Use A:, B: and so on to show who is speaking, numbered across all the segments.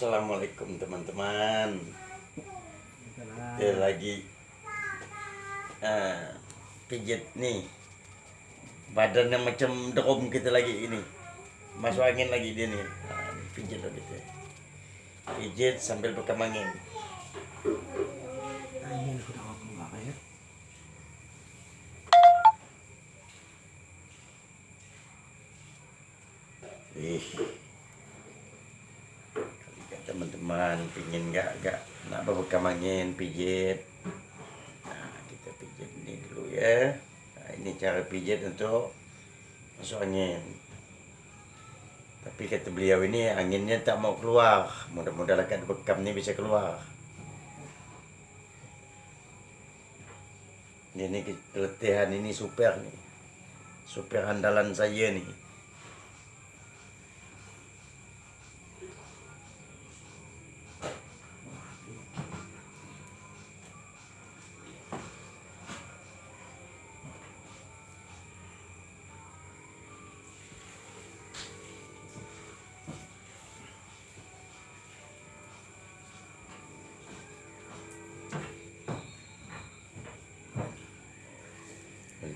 A: Assalamualaikum teman-teman. Kita lagi uh, pijit nih. Badannya macam drum kita lagi ini. Masuk angin lagi dia nih. Nah, pijit loh kita. Pijit sambil bekam angin. Teman-teman pingin nggak nggak nak bekam angin pijit. Nah, kita pijit ini dulu ya. Nah, ini cara pijit untuk masuk angin. Tapi kata beliau ini anginnya tak mau keluar. Mudah-mudahan kat bekam ni bisa keluar. Ini keletihan ini super nih. Super andalan saya nih.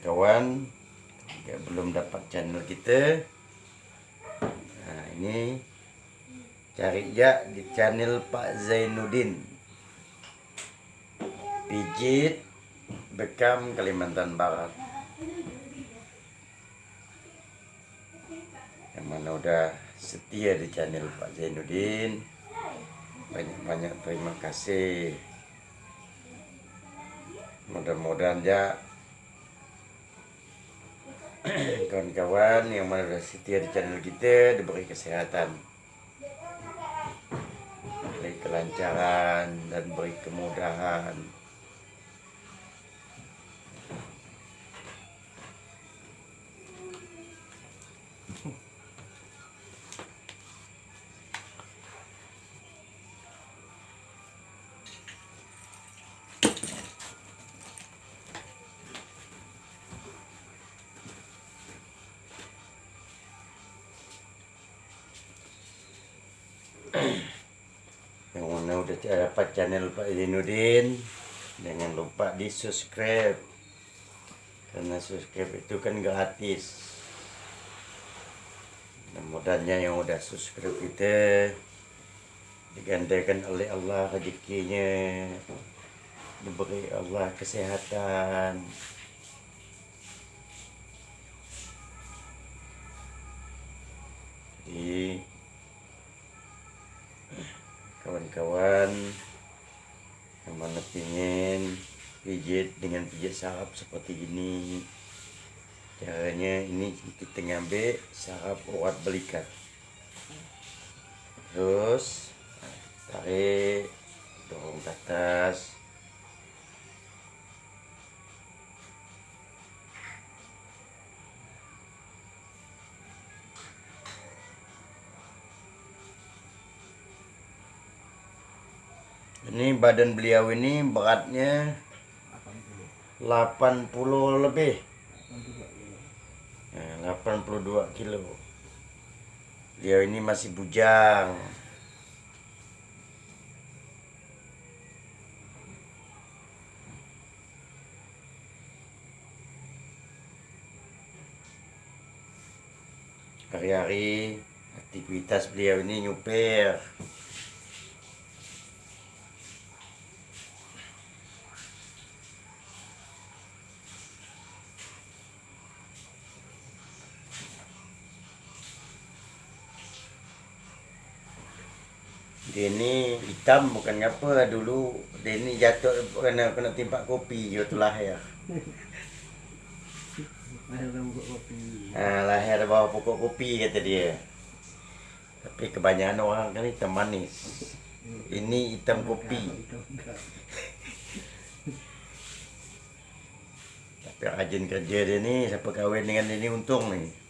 A: Kawan yang belum dapat channel kita. Nah ini cari ya di channel Pak Zainuddin. Pijit bekam Kalimantan Barat. Yang mana udah setia di channel Pak Zainuddin. Banyak-banyak terima kasih. Mudah-mudahan ya kawan-kawan yang mana sudah setia di channel kita diberi kesehatan. Beri kelancaran udah dapat channel Pak Zainuddin jangan lupa di subscribe karena subscribe itu kan gratis mudah-mudahan yang udah subscribe kita digandakan oleh Allah rezekinya diberi Allah kesehatan. Jadi kawan-kawan yang mana pingin pijit dengan pijit sarap seperti ini. Caranya ini kita ngambil sarap urat belikat. Terus tarik dorong ke atas Ini badan beliau ini beratnya 80 lebih. Ya, 82 kilo. Beliau ini masih bujang. Hari-hari aktivitas beliau ini nyupir. Dia ni hitam bukan apa dulu dia ni jatuh kena kena timpak kopi waktu lahir.
B: Ayaw lang buat kopi.
A: Ha, lahir bawah pokok kopi kata dia. Tapi kebanyakan orang kan hitam manis. Ini hitam kopi. Tapi rajin kerja dia ni siapa kahwin dengan dia ni untung ni.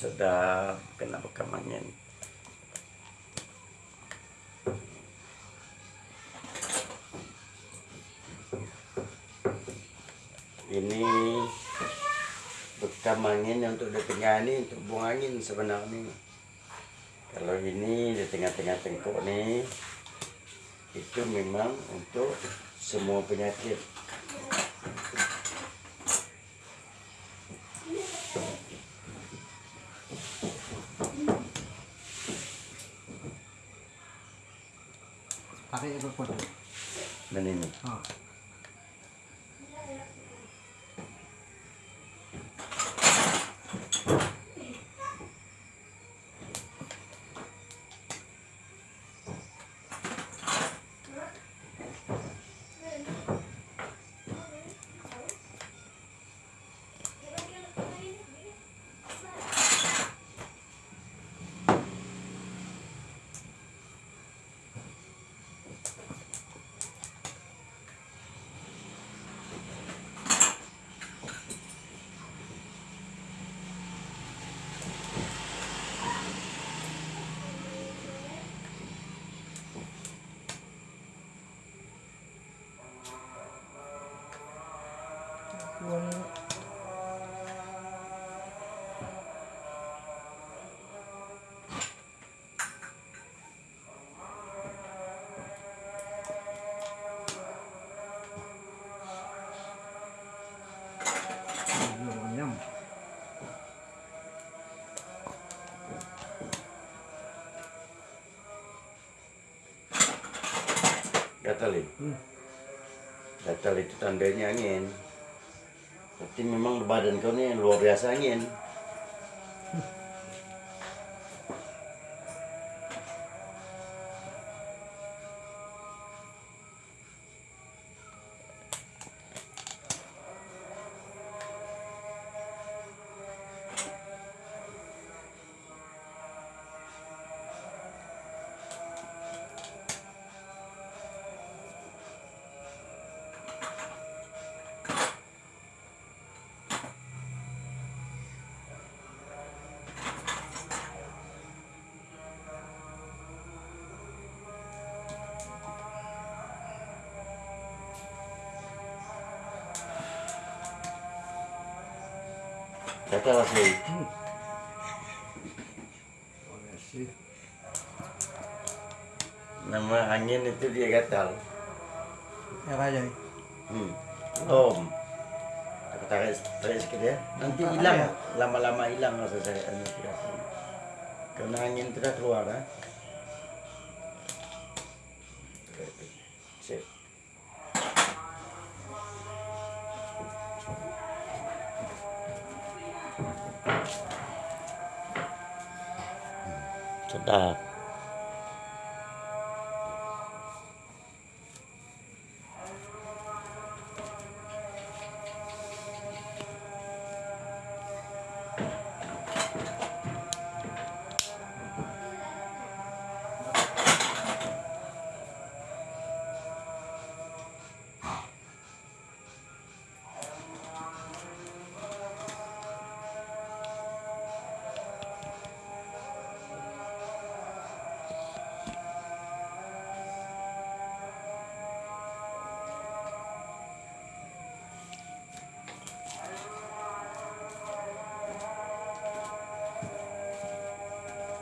A: Sudah kena bekam angin. Ini bekam angin yang untuk di ini untuk buang angin sebenarnya. Kalau ini di tengah-tengah tengkuk nih itu memang untuk semua penyakit
B: Pakai itu pun.
A: dan ini
B: Oh. Belum kenyang.
A: gatal ya?
B: Hmm.
A: gatal itu tandanya angin tapi memang badan kau ini luar biasa angin
B: Hmm. Boleh sih.
A: nama angin itu dia gatal
B: Ya aja.
A: hmm. om aku tarik tarik sikit ya nanti hilang lama-lama hilang rasa saya tidak karena angin itu dah keluar ha? uh,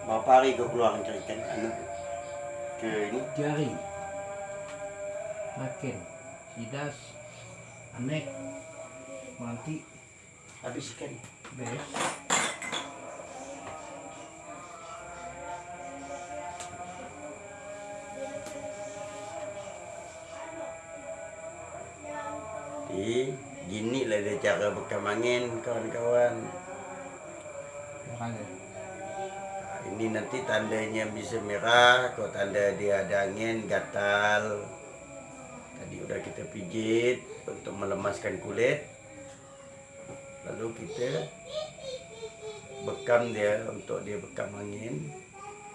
A: sedap Berapa hari kau keluar ikan anu ke ini?
B: Jari. Makin. sidas anek manti
A: habis ikan
B: beres
A: di gini lah dia cara bekam angin kawan-kawan
B: makanya
A: nanti tandanya bisa merah kalau tanda dia ada angin gatal. Tadi udah kita pijit untuk melemaskan kulit. Lalu kita bekam dia untuk dia bekam angin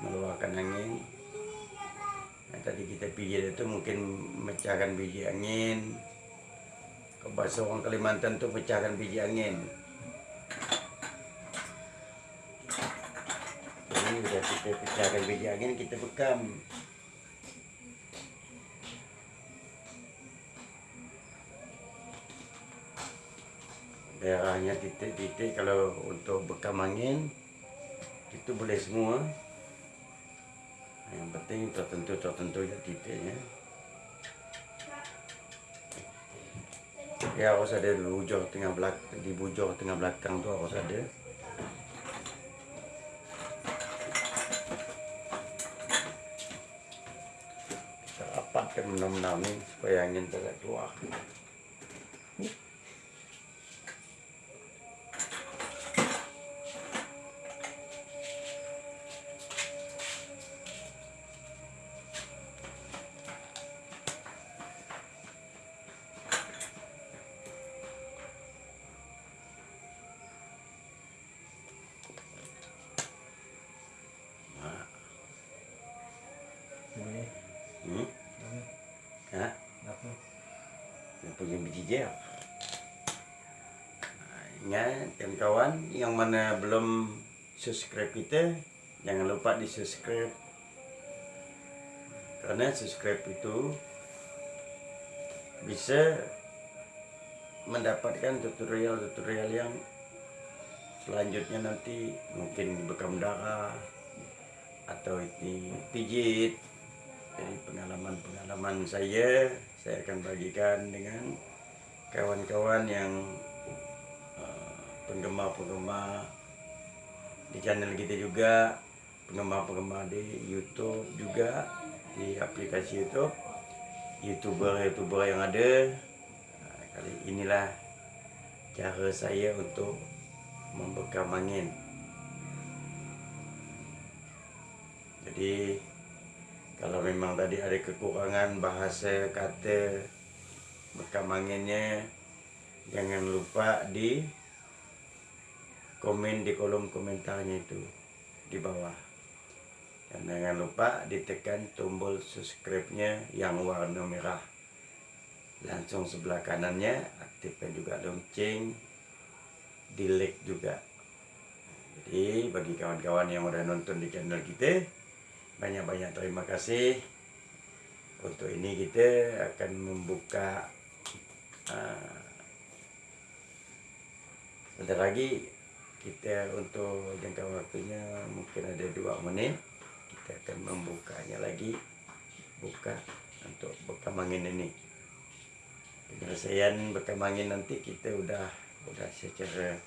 A: mengeluarkan angin. Nah, tadi kita pijit itu mungkin memecahkan biji angin. Kalau bahasa orang Kalimantan tuh pecahkan biji angin kita pecahkan biji angin kita bekam. Daerahnya titik-titik kalau untuk bekam angin itu boleh semua. Yang penting tertentu tertentu ya titiknya. Ya harus ada di bujur tengah belakang di bujur tengah belakang tu harus ada. Benar-benar ni supaya angin tidak. Punya biji gel. Ingat kawan-kawan yang mana belum subscribe kita, jangan lupa di subscribe. Karena subscribe itu bisa mendapatkan tutorial-tutorial yang selanjutnya nanti mungkin bekam darah atau ini pijit jadi pengalaman-pengalaman saya saya akan bagikan dengan kawan-kawan yang uh, penggemar-penggemar di channel kita juga penggemar-penggemar di YouTube juga di aplikasi YouTube youtuber-youtuber yang ada. Nah, kali inilah cara saya untuk membekam angin. Jadi kalau memang tadi ada kekurangan bahasa kata bekam anginnya jangan lupa di komen di kolom komentarnya itu di bawah. Dan jangan lupa ditekan tombol subscribe-nya yang warna merah. Langsung sebelah kanannya aktifkan juga lonceng di like juga. Jadi bagi kawan-kawan yang udah nonton di channel kita banyak-banyak terima kasih. Untuk ini kita akan membuka uh, lagi kita untuk jangka waktunya mungkin ada dua menit. Kita akan membukanya lagi. Buka untuk bekam angin ini. Penyelesaian bekam angin nanti kita udah udah secara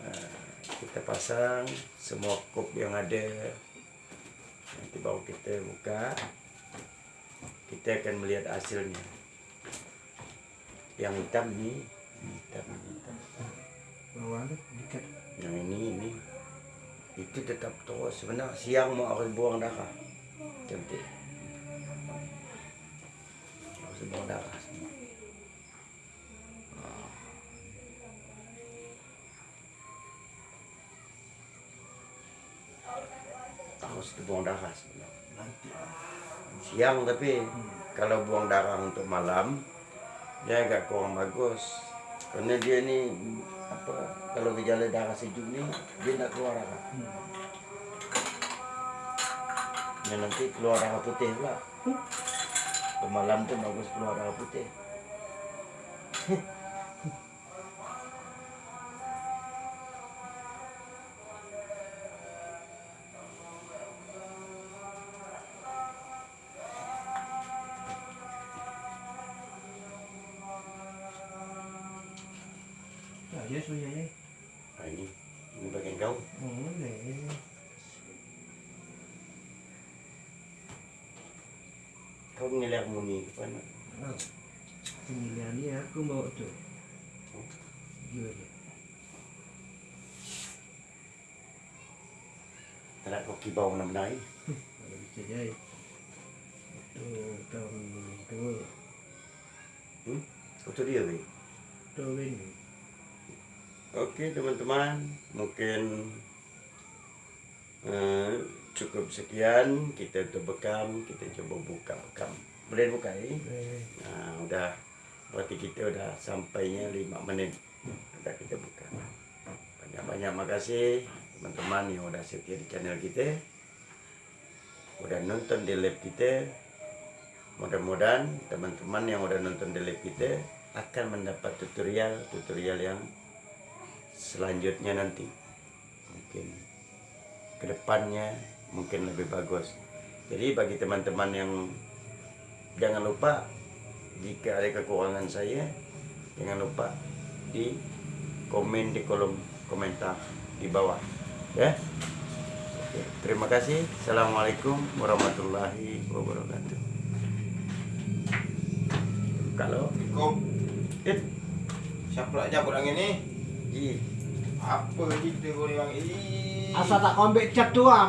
A: uh, kita pasang semua kop yang ada nanti baru kita buka kita akan melihat hasilnya. Yang hitam ni ini. Hitam hitam. Yang ini ini. Itu tetap terus. Sebenarnya siang mau harus buang darah cantik harus buang darah semua Ah. harus buang darah sebenarnya.
B: Nanti.
A: Siang tapi kalau buang darah untuk malam dia agak kurang bagus. Karena dia ni apa kalau gejala darah sejuk ni dia nak keluar darah.
B: Hmm.
A: dan nanti keluar darah putih pula. Ke malam tu bagus keluar darah putih ini bagian kau.
B: Boleh.
A: Kau nilai muni ke mana?
B: Oh. Pemilihan ini aku bawa tuh. Jual dia.
A: Tak kau kibau nak naik.
B: Kalau bisa jadi. Itu tahun dua.
A: Hmm? Kau tu dia weh.
B: Tahun ini.
A: Oke teman-teman, mungkin eh, cukup sekian kita untuk bekam, kita coba buka bekam. Boleh buka ya?
B: Eh,
A: Nah, udah berarti kita udah sampainya 5 menit. Udah kita buka. Banyak-banyak makasih teman-teman yang udah setia di channel kita. Udah nonton di live kita. Mudah-mudahan teman-teman yang udah nonton di live kita akan mendapat tutorial-tutorial yang selanjutnya nanti. Mungkin ke depannya mungkin lebih bagus. Jadi bagi teman-teman yang jangan lupa jika ada kekurangan saya jangan lupa di komen di kolom komentar di bawah ya. Oke, terima kasih. Assalamualaikum warahmatullahi wabarakatuh. Kalau
C: Kok
A: eh.
C: Siapa nak cabut angin Apa cerita kau ni bang? Ih.
B: Asal tak ambil cat tu ah